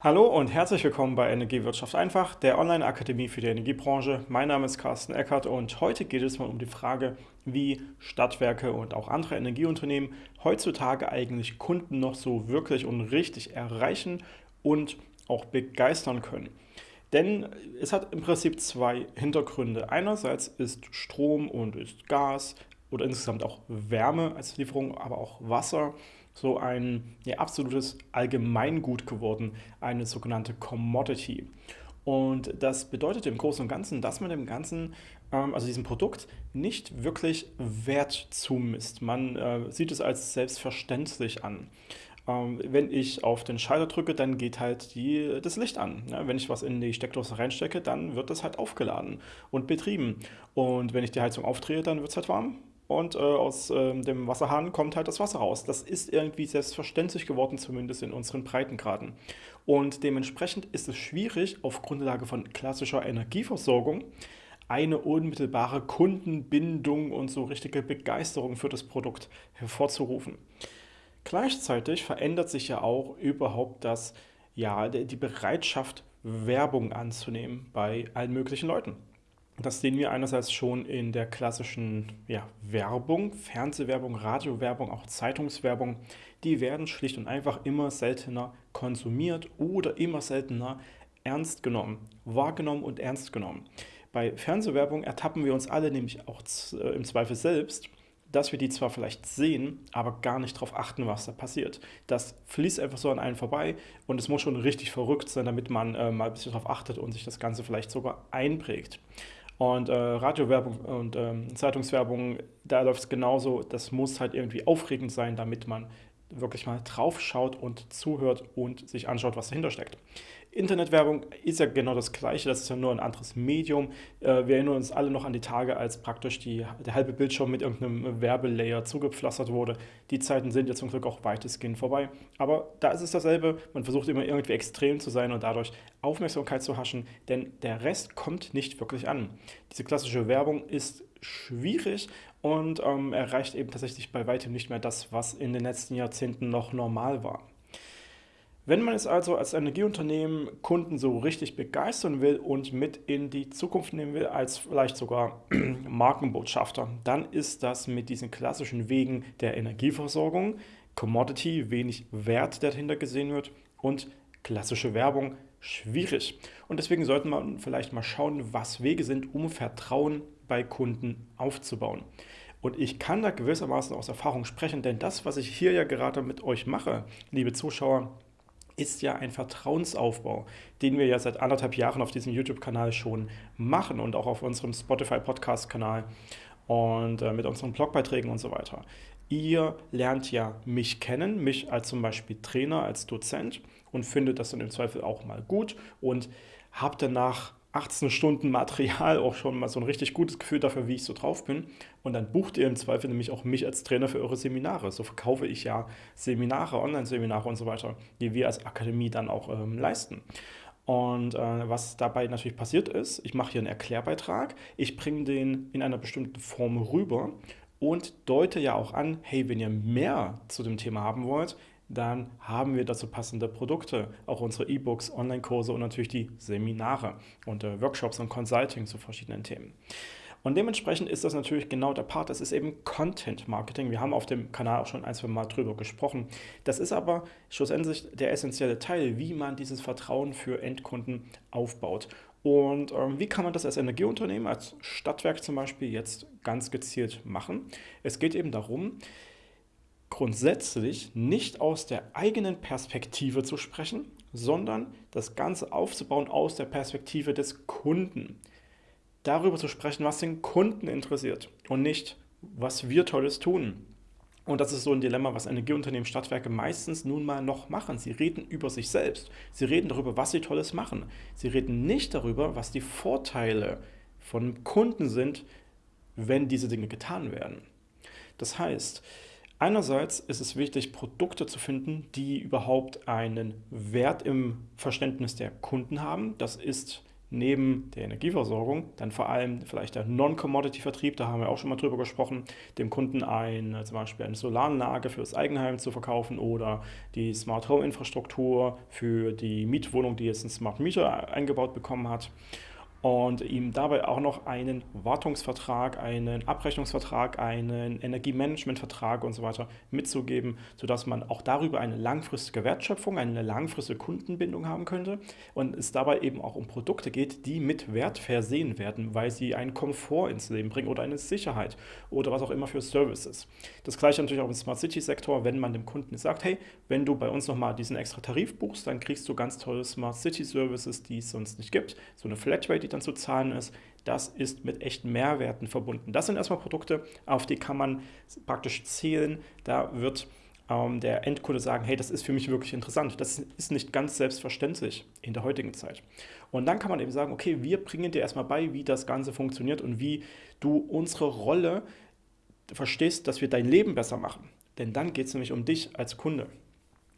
Hallo und herzlich willkommen bei Energiewirtschaft einfach, der Online-Akademie für die Energiebranche. Mein Name ist Carsten Eckert und heute geht es mal um die Frage, wie Stadtwerke und auch andere Energieunternehmen heutzutage eigentlich Kunden noch so wirklich und richtig erreichen und auch begeistern können. Denn es hat im Prinzip zwei Hintergründe. Einerseits ist Strom und ist Gas oder insgesamt auch Wärme als Lieferung, aber auch Wasser so ein ja, absolutes Allgemeingut geworden, eine sogenannte Commodity. Und das bedeutet im Großen und Ganzen, dass man dem Ganzen, ähm, also diesem Produkt, nicht wirklich Wert zumisst. Man äh, sieht es als selbstverständlich an. Ähm, wenn ich auf den Schalter drücke, dann geht halt die, das Licht an. Ja, wenn ich was in die Steckdose reinstecke, dann wird das halt aufgeladen und betrieben. Und wenn ich die Heizung aufdrehe, dann wird es halt warm und äh, aus äh, dem Wasserhahn kommt halt das Wasser raus. Das ist irgendwie selbstverständlich geworden, zumindest in unseren Breitengraden. Und dementsprechend ist es schwierig, auf Grundlage von klassischer Energieversorgung eine unmittelbare Kundenbindung und so richtige Begeisterung für das Produkt hervorzurufen. Gleichzeitig verändert sich ja auch überhaupt das, ja, die Bereitschaft, Werbung anzunehmen bei allen möglichen Leuten. Das sehen wir einerseits schon in der klassischen ja, Werbung, Fernsehwerbung, Radiowerbung, auch Zeitungswerbung. Die werden schlicht und einfach immer seltener konsumiert oder immer seltener ernst genommen, wahrgenommen und ernst genommen. Bei Fernsehwerbung ertappen wir uns alle nämlich auch äh, im Zweifel selbst, dass wir die zwar vielleicht sehen, aber gar nicht darauf achten, was da passiert. Das fließt einfach so an einen vorbei und es muss schon richtig verrückt sein, damit man äh, mal ein bisschen darauf achtet und sich das Ganze vielleicht sogar einprägt. Und äh, Radiowerbung und ähm, Zeitungswerbung, da läuft es genauso. Das muss halt irgendwie aufregend sein, damit man wirklich mal drauf schaut und zuhört und sich anschaut, was dahinter steckt. Internetwerbung ist ja genau das Gleiche, das ist ja nur ein anderes Medium. Äh, wir erinnern uns alle noch an die Tage, als praktisch die, der halbe Bildschirm mit irgendeinem Werbelayer zugepflastert wurde. Die Zeiten sind jetzt zum Glück auch weitestgehend vorbei. Aber da ist es dasselbe, man versucht immer irgendwie extrem zu sein und dadurch Aufmerksamkeit zu haschen, denn der Rest kommt nicht wirklich an. Diese klassische Werbung ist schwierig und ähm, erreicht eben tatsächlich bei weitem nicht mehr das, was in den letzten Jahrzehnten noch normal war. Wenn man es also als Energieunternehmen Kunden so richtig begeistern will und mit in die Zukunft nehmen will, als vielleicht sogar Markenbotschafter, dann ist das mit diesen klassischen Wegen der Energieversorgung, Commodity, wenig Wert, der dahinter gesehen wird, und klassische Werbung schwierig. Und deswegen sollte man vielleicht mal schauen, was Wege sind, um Vertrauen bei Kunden aufzubauen. Und ich kann da gewissermaßen aus Erfahrung sprechen, denn das, was ich hier ja gerade mit euch mache, liebe Zuschauer, ist ja ein Vertrauensaufbau, den wir ja seit anderthalb Jahren auf diesem YouTube-Kanal schon machen und auch auf unserem Spotify-Podcast-Kanal und äh, mit unseren Blogbeiträgen und so weiter. Ihr lernt ja mich kennen, mich als zum Beispiel Trainer, als Dozent und findet das dann im Zweifel auch mal gut und habt danach 18 Stunden Material auch schon mal so ein richtig gutes Gefühl dafür, wie ich so drauf bin. Und dann bucht ihr im Zweifel nämlich auch mich als Trainer für eure Seminare. So verkaufe ich ja Seminare, Online-Seminare und so weiter, die wir als Akademie dann auch ähm, leisten. Und äh, was dabei natürlich passiert ist, ich mache hier einen Erklärbeitrag, ich bringe den in einer bestimmten Form rüber und deute ja auch an, hey, wenn ihr mehr zu dem Thema haben wollt, dann haben wir dazu passende Produkte, auch unsere E-Books, Online-Kurse und natürlich die Seminare und äh, Workshops und Consulting zu verschiedenen Themen. Und dementsprechend ist das natürlich genau der Part, das ist eben Content Marketing. Wir haben auf dem Kanal auch schon ein, zwei Mal drüber gesprochen. Das ist aber schlussendlich der essentielle Teil, wie man dieses Vertrauen für Endkunden aufbaut. Und ähm, wie kann man das als Energieunternehmen, als Stadtwerk zum Beispiel, jetzt ganz gezielt machen? Es geht eben darum, grundsätzlich nicht aus der eigenen Perspektive zu sprechen, sondern das Ganze aufzubauen aus der Perspektive des Kunden. Darüber zu sprechen, was den Kunden interessiert und nicht, was wir Tolles tun. Und das ist so ein Dilemma, was Energieunternehmen, Stadtwerke meistens nun mal noch machen. Sie reden über sich selbst. Sie reden darüber, was sie Tolles machen. Sie reden nicht darüber, was die Vorteile von Kunden sind, wenn diese Dinge getan werden. Das heißt, Einerseits ist es wichtig, Produkte zu finden, die überhaupt einen Wert im Verständnis der Kunden haben. Das ist neben der Energieversorgung dann vor allem vielleicht der Non-Commodity-Vertrieb, da haben wir auch schon mal drüber gesprochen, dem Kunden ein, zum Beispiel eine Solaranlage für das Eigenheim zu verkaufen oder die Smart Home-Infrastruktur für die Mietwohnung, die jetzt ein Smart Meter eingebaut bekommen hat und ihm dabei auch noch einen Wartungsvertrag, einen Abrechnungsvertrag, einen Energiemanagementvertrag und so weiter mitzugeben, sodass man auch darüber eine langfristige Wertschöpfung, eine langfristige Kundenbindung haben könnte und es dabei eben auch um Produkte geht, die mit Wert versehen werden, weil sie einen Komfort ins Leben bringen oder eine Sicherheit oder was auch immer für Services. Das gleiche natürlich auch im Smart City Sektor, wenn man dem Kunden sagt, hey, wenn du bei uns nochmal diesen extra Tarif buchst, dann kriegst du ganz tolle Smart City Services, die es sonst nicht gibt, so eine Flatrate, die dann zu zahlen ist, das ist mit echten Mehrwerten verbunden. Das sind erstmal Produkte, auf die kann man praktisch zählen. Da wird ähm, der Endkunde sagen, hey, das ist für mich wirklich interessant. Das ist nicht ganz selbstverständlich in der heutigen Zeit. Und dann kann man eben sagen, okay, wir bringen dir erstmal bei, wie das Ganze funktioniert und wie du unsere Rolle verstehst, dass wir dein Leben besser machen. Denn dann geht es nämlich um dich als Kunde.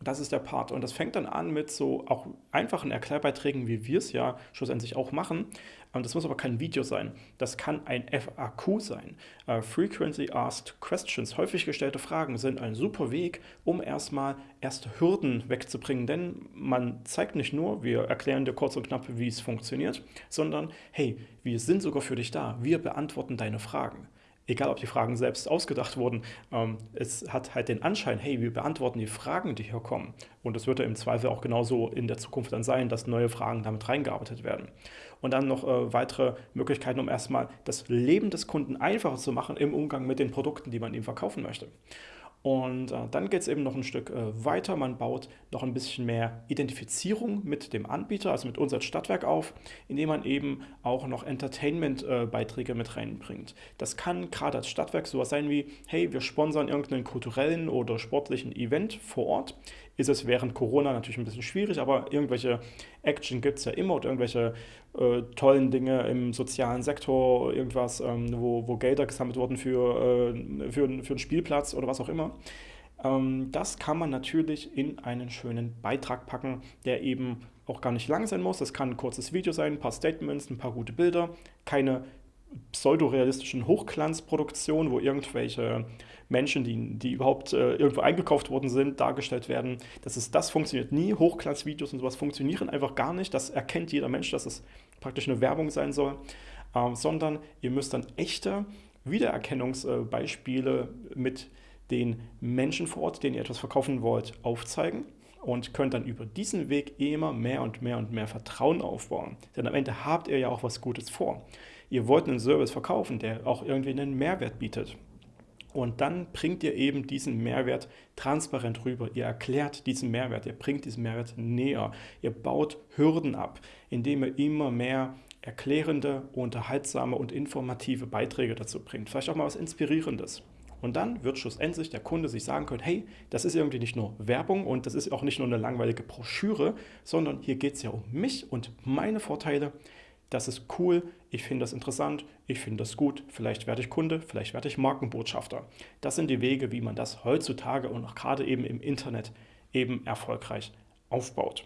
Das ist der Part. Und das fängt dann an mit so auch einfachen Erklärbeiträgen, wie wir es ja schlussendlich auch machen. Das muss aber kein Video sein. Das kann ein FAQ sein. Uh, Frequently Asked Questions, häufig gestellte Fragen, sind ein super Weg, um erstmal erste Hürden wegzubringen. Denn man zeigt nicht nur, wir erklären dir kurz und knapp, wie es funktioniert, sondern hey, wir sind sogar für dich da. Wir beantworten deine Fragen egal ob die Fragen selbst ausgedacht wurden, ähm, es hat halt den Anschein, hey, wir beantworten die Fragen, die hier kommen. Und es wird ja im Zweifel auch genauso in der Zukunft dann sein, dass neue Fragen damit reingearbeitet werden. Und dann noch äh, weitere Möglichkeiten, um erstmal das Leben des Kunden einfacher zu machen im Umgang mit den Produkten, die man ihm verkaufen möchte. Und äh, dann geht es eben noch ein Stück äh, weiter. Man baut noch ein bisschen mehr Identifizierung mit dem Anbieter, also mit uns als Stadtwerk auf, indem man eben auch noch Entertainment-Beiträge äh, mit reinbringt. Das kann gerade als Stadtwerk sowas sein wie, hey, wir sponsern irgendeinen kulturellen oder sportlichen Event vor Ort. Ist es während Corona natürlich ein bisschen schwierig, aber irgendwelche Action gibt es ja immer oder irgendwelche äh, tollen Dinge im sozialen Sektor, irgendwas, ähm, wo, wo Gelder gesammelt wurden für, äh, für, für einen Spielplatz oder was auch immer. Ähm, das kann man natürlich in einen schönen Beitrag packen, der eben auch gar nicht lang sein muss. Das kann ein kurzes Video sein, ein paar Statements, ein paar gute Bilder, keine pseudorealistischen Hochglanzproduktionen, wo irgendwelche Menschen, die, die überhaupt äh, irgendwo eingekauft worden sind, dargestellt werden. Das, ist, das funktioniert nie. Hochglanzvideos und sowas funktionieren einfach gar nicht. Das erkennt jeder Mensch, dass es praktisch eine Werbung sein soll. Ähm, sondern ihr müsst dann echte Wiedererkennungsbeispiele mit den Menschen vor Ort, denen ihr etwas verkaufen wollt, aufzeigen und könnt dann über diesen Weg immer mehr und mehr und mehr Vertrauen aufbauen. Denn am Ende habt ihr ja auch was Gutes vor. Ihr wollt einen Service verkaufen, der auch irgendwie einen Mehrwert bietet. Und dann bringt ihr eben diesen Mehrwert transparent rüber. Ihr erklärt diesen Mehrwert, ihr bringt diesen Mehrwert näher. Ihr baut Hürden ab, indem ihr immer mehr erklärende, unterhaltsame und informative Beiträge dazu bringt. Vielleicht auch mal was Inspirierendes. Und dann wird schlussendlich der Kunde sich sagen können, hey, das ist irgendwie nicht nur Werbung und das ist auch nicht nur eine langweilige Broschüre, sondern hier geht es ja um mich und meine Vorteile das ist cool, ich finde das interessant, ich finde das gut, vielleicht werde ich Kunde, vielleicht werde ich Markenbotschafter. Das sind die Wege, wie man das heutzutage und auch gerade eben im Internet eben erfolgreich aufbaut.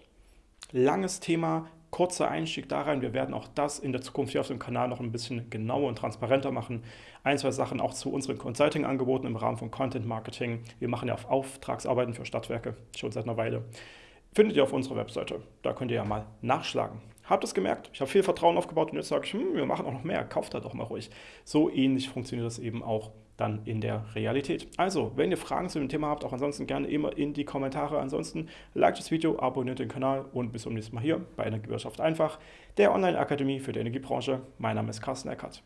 Langes Thema, kurzer Einstieg da rein. Wir werden auch das in der Zukunft hier auf dem Kanal noch ein bisschen genauer und transparenter machen. Ein, zwei Sachen auch zu unseren Consulting-Angeboten im Rahmen von Content Marketing. Wir machen ja auf Auftragsarbeiten für Stadtwerke schon seit einer Weile. Findet ihr auf unserer Webseite. Da könnt ihr ja mal nachschlagen. Habt es gemerkt? Ich habe viel Vertrauen aufgebaut und jetzt sage ich, hm, wir machen auch noch mehr, kauft da doch mal ruhig. So ähnlich funktioniert das eben auch dann in der Realität. Also, wenn ihr Fragen zu dem Thema habt, auch ansonsten gerne immer in die Kommentare. Ansonsten liked das Video, abonniert den Kanal und bis zum nächsten Mal hier bei Energiewirtschaft einfach, der Online-Akademie für die Energiebranche. Mein Name ist Carsten Eckert.